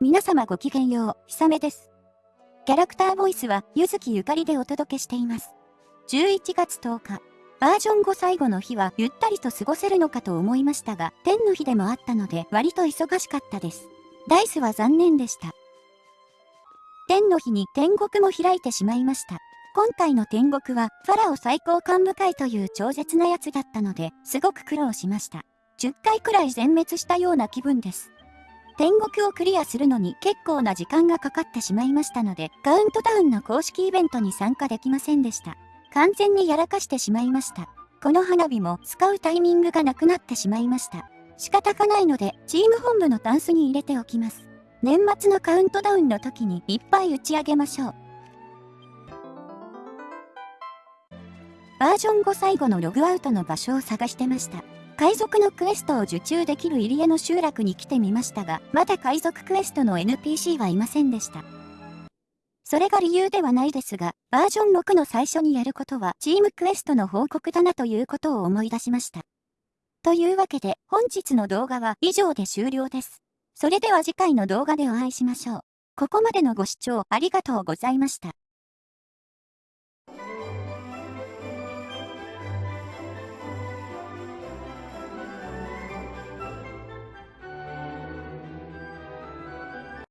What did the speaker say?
皆様ごきげんよう、ひさめです。キャラクターボイスは、ゆずきゆかりでお届けしています。11月10日、バージョン5最後の日はゆったりと過ごせるのかと思いましたが、天の日でもあったので割と忙しかったです。ダイスは残念でした。天の日に天国も開いてしまいました。今回の天国は、ファラオ最高幹部会という超絶なやつだったので、すごく苦労しました。10回くらい全滅したような気分です。天国をクリアするのに結構な時間がかかってしまいましたので、カウントダウンの公式イベントに参加できませんでした。完全にやらかしてしまいました。この花火も使うタイミングがなくなってしまいました。仕方がないので、チーム本部のタンスに入れておきます。年末のカウントダウンの時にいっぱい打ち上げましょう。バージョン5最後のログアウトの場所を探してました。海賊のクエストを受注できる入江の集落に来てみましたが、まだ海賊クエストの NPC はいませんでした。それが理由ではないですが、バージョン6の最初にやることはチームクエストの報告だなということを思い出しました。というわけで、本日の動画は以上で終了です。それでは次回の動画でお会いしましょう。ここまでのご視聴ありがとうございました。